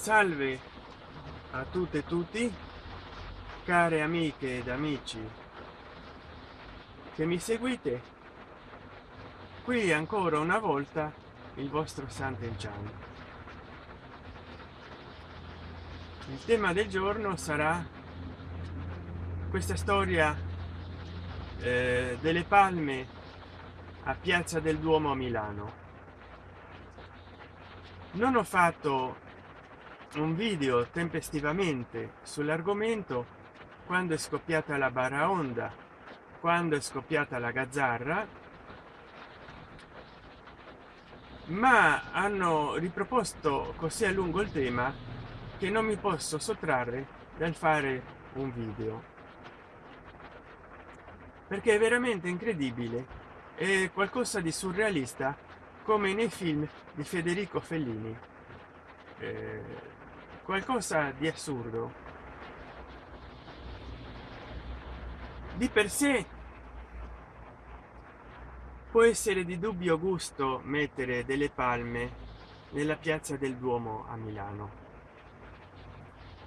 salve a tutte e tutti care amiche ed amici che mi seguite. Qui ancora una volta il vostro Sant'Enchan il tema del giorno sarà questa storia eh, delle palme a piazza del duomo a milano. Non ho fatto un video tempestivamente sull'argomento quando è scoppiata la baraonda quando è scoppiata la gazzarra? Ma hanno riproposto così a lungo il tema che non mi posso sottrarre dal fare un video. Perché è veramente incredibile. È qualcosa di surrealista come nei film di federico fellini. Eh, qualcosa di assurdo. Di per sé può essere di dubbio gusto mettere delle palme nella piazza del duomo a milano.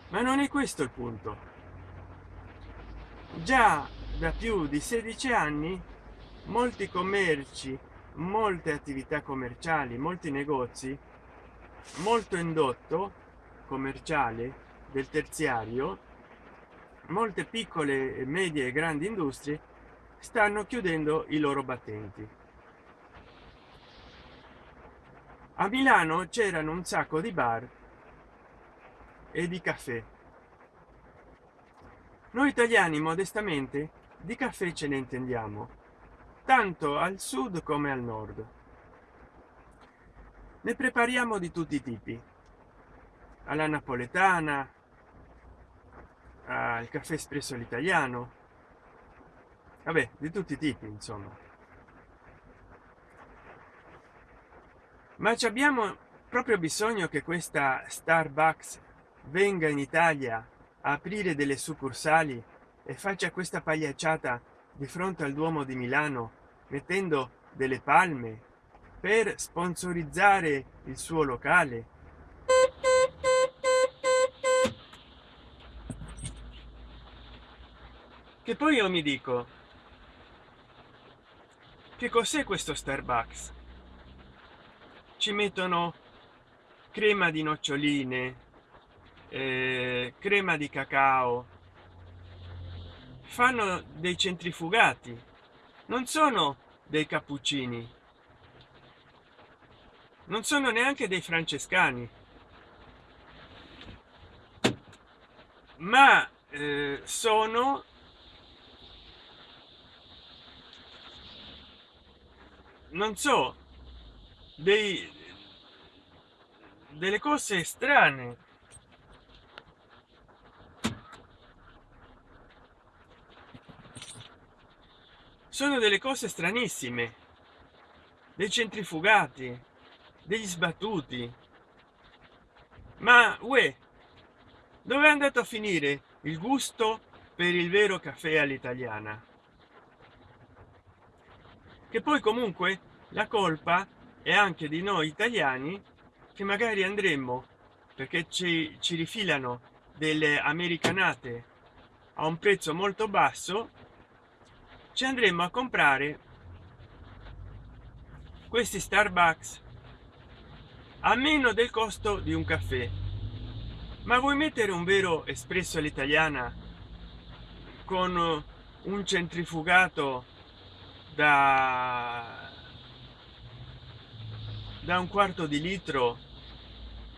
Ma non è questo il punto. Già da più di 16 anni molti commerci molte attività commerciali molti negozi molto indotto commerciale del terziario molte piccole medie e grandi industrie stanno chiudendo i loro battenti. A milano c'erano un sacco di bar e di caffè. Noi italiani modestamente di caffè ce ne intendiamo tanto al sud come al nord. Ne prepariamo di tutti i tipi alla napoletana al caffè espresso all'italiano. Vabbè di tutti i tipi insomma. Ma ci abbiamo proprio bisogno che questa starbucks venga in italia a aprire delle succursali e faccia questa pagliacciata di fronte al duomo di milano mettendo delle palme per sponsorizzare il suo locale che poi io mi dico che cos'è questo starbucks? Ci mettono crema di noccioline eh, crema di cacao. Fanno dei centrifugati non sono dei cappuccini. Non sono neanche dei francescani. Ma eh, sono non so dei delle cose strane. Sono delle cose stranissime. Dei centrifugati degli sbattuti. Ma uè dove è andato a finire il gusto per il vero caffè all'italiana che poi comunque la colpa è anche di noi italiani che magari andremmo perché ci, ci rifilano delle americanate a un prezzo molto basso ci andremo a comprare questi starbucks a meno del costo di un caffè. Ma vuoi mettere un vero espresso all'italiana con un centrifugato da da un quarto di litro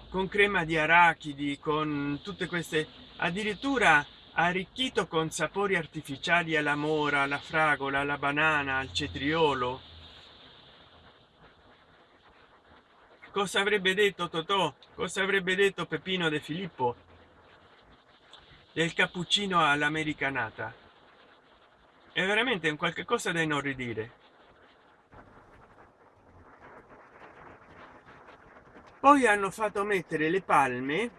con crema di arachidi con tutte queste addirittura arricchito con sapori artificiali alla mora alla fragola alla banana al cetriolo. Cosa avrebbe detto totò? Cosa avrebbe detto peppino de filippo? Del cappuccino all'americanata è veramente un qualche cosa da inorridire. Poi hanno fatto mettere le palme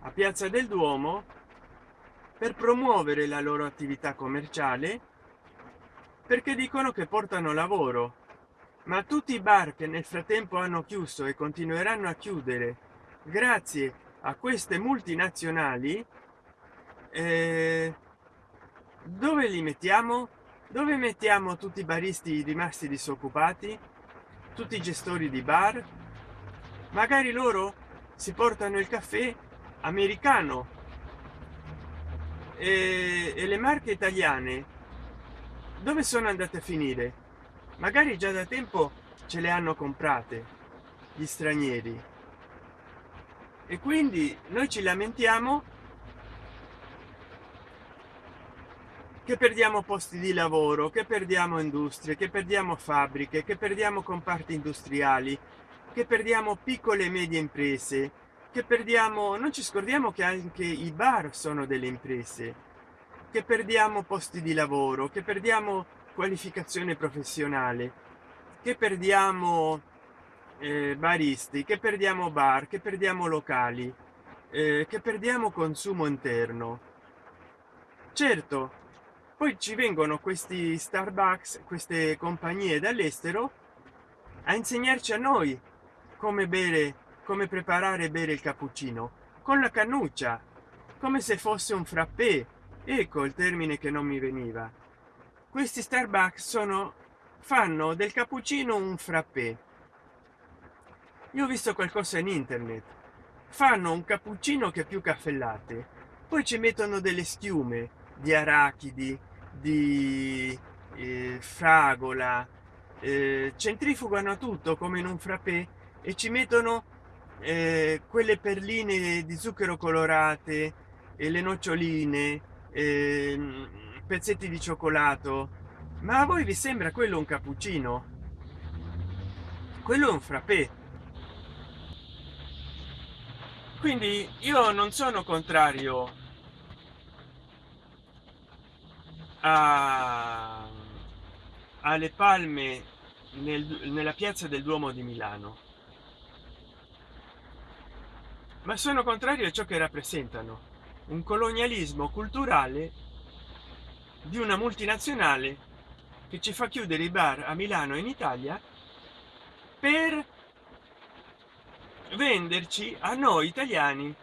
a piazza del duomo per promuovere la loro attività commerciale perché dicono che portano lavoro. Ma tutti i bar che nel frattempo hanno chiuso e continueranno a chiudere grazie a queste multinazionali eh, dove li mettiamo? Dove mettiamo tutti i baristi rimasti disoccupati? Tutti i gestori di bar? Magari loro si portano il caffè americano. E, e le marche italiane? Dove sono andate a finire? Magari già da tempo ce le hanno comprate gli stranieri. E quindi noi ci lamentiamo che perdiamo posti di lavoro che perdiamo industrie che perdiamo fabbriche che perdiamo comparti industriali che perdiamo piccole e medie imprese che perdiamo non ci scordiamo che anche i bar sono delle imprese che perdiamo posti di lavoro che perdiamo qualificazione professionale che perdiamo eh, baristi che perdiamo bar che perdiamo locali eh, che perdiamo consumo interno. Certo poi ci vengono questi starbucks queste compagnie dall'estero a insegnarci a noi come bere come preparare bere il cappuccino. Con la cannuccia come se fosse un frappè. Ecco il termine che non mi veniva. Questi starbucks sono fanno del cappuccino un frappè. Io ho visto qualcosa in internet. Fanno un cappuccino che più caffè latte poi ci mettono delle schiume di arachidi di eh, fragola. Eh, centrifugano tutto come in un frappè e ci mettono eh, quelle perline di zucchero colorate e le noccioline eh, pezzetti di cioccolato. Ma a voi vi sembra quello un cappuccino? Quello è un frappè. Quindi io non sono contrario a, alle palme nel, nella piazza del duomo di milano. Ma sono contrario a ciò che rappresentano un colonialismo culturale di una multinazionale che ci fa chiudere i bar a milano in italia per venderci a noi italiani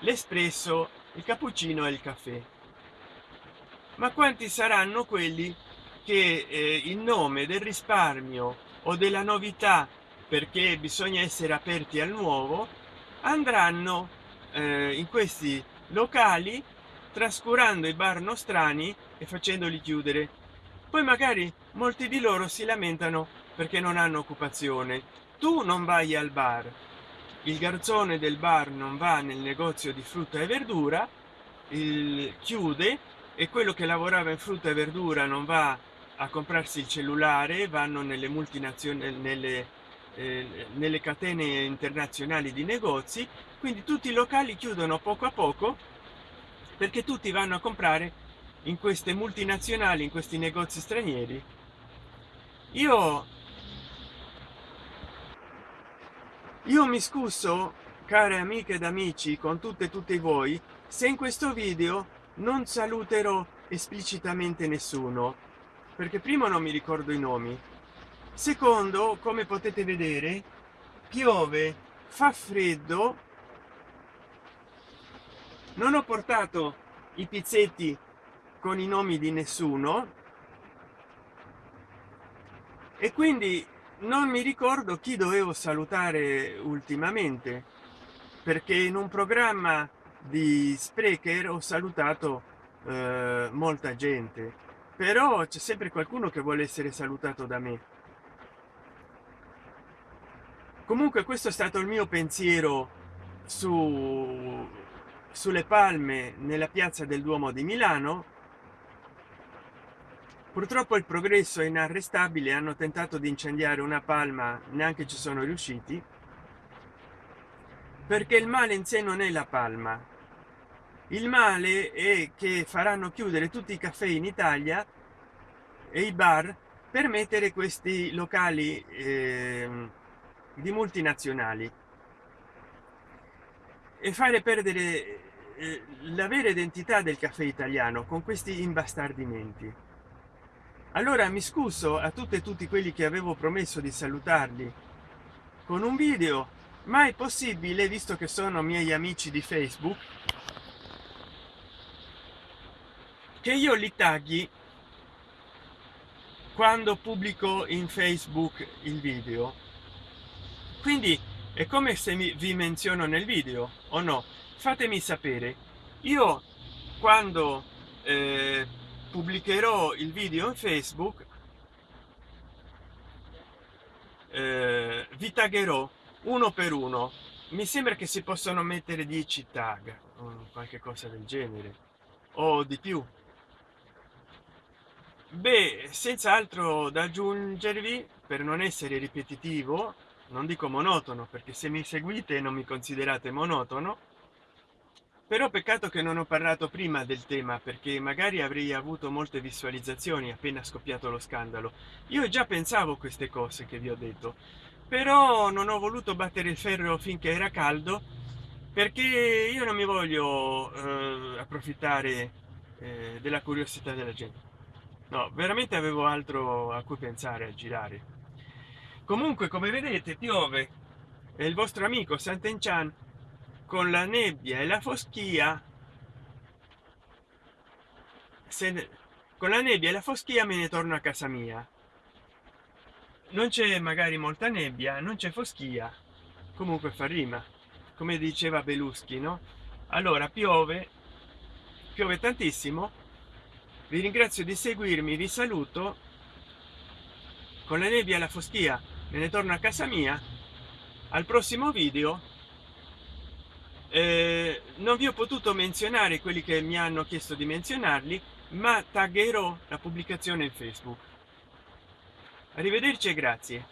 l'espresso il cappuccino e il caffè ma quanti saranno quelli che eh, in nome del risparmio o della novità perché bisogna essere aperti al nuovo andranno eh, in questi locali trascurando i bar nostrani e facendoli chiudere. Poi magari molti di loro si lamentano perché non hanno occupazione. Tu non vai al bar. Il garzone del bar non va nel negozio di frutta e verdura il chiude e quello che lavorava in frutta e verdura non va a comprarsi il cellulare vanno nelle multinazionali nelle, eh, nelle catene internazionali di negozi quindi tutti i locali chiudono poco a poco perché tutti vanno a comprare in queste multinazionali in questi negozi stranieri. Io io mi scuso care amiche ed amici con tutte e tutti voi se in questo video non saluterò esplicitamente nessuno perché primo non mi ricordo i nomi. Secondo come potete vedere piove fa freddo. Non ho portato i pizzetti con i nomi di nessuno. E quindi non mi ricordo chi dovevo salutare ultimamente perché in un programma di sprecher ho salutato eh, molta gente però c'è sempre qualcuno che vuole essere salutato da me. Comunque questo è stato il mio pensiero su sulle palme nella piazza del duomo di milano. Purtroppo il progresso è inarrestabile hanno tentato di incendiare una palma neanche ci sono riusciti perché il male in sé non è la palma. Il male è che faranno chiudere tutti i caffè in italia e i bar per mettere questi locali eh, di multinazionali. E fare perdere eh, la vera identità del caffè italiano con questi imbastardimenti. Allora mi scuso a tutte e tutti quelli che avevo promesso di salutarli con un video ma è possibile visto che sono miei amici di facebook che io li tagli quando pubblico in facebook il video. Quindi è come se mi, vi menziono nel video o no? Fatemi sapere. Io quando eh, pubblicherò il video in facebook eh, vi taggerò uno per uno. Mi sembra che si possono mettere 10 tag o qualche cosa del genere. O di più. Beh senza altro da aggiungervi per non essere ripetitivo non dico monotono perché se mi seguite non mi considerate monotono però peccato che non ho parlato prima del tema perché magari avrei avuto molte visualizzazioni appena scoppiato lo scandalo. Io già pensavo queste cose che vi ho detto però non ho voluto battere il ferro finché era caldo perché io non mi voglio eh, approfittare eh, della curiosità della gente. No veramente avevo altro a cui pensare a girare. Comunque come vedete piove. E il vostro amico Sant'Enchan con la nebbia e la foschia se con la nebbia e la foschia me ne torno a casa mia non c'è magari molta nebbia non c'è foschia comunque fa rima come diceva beluschi no? Allora piove piove tantissimo vi ringrazio di seguirmi vi saluto con la nebbia e la foschia me ne torno a casa mia al prossimo video eh, non vi ho potuto menzionare quelli che mi hanno chiesto di menzionarli ma taggerò la pubblicazione in facebook arrivederci e grazie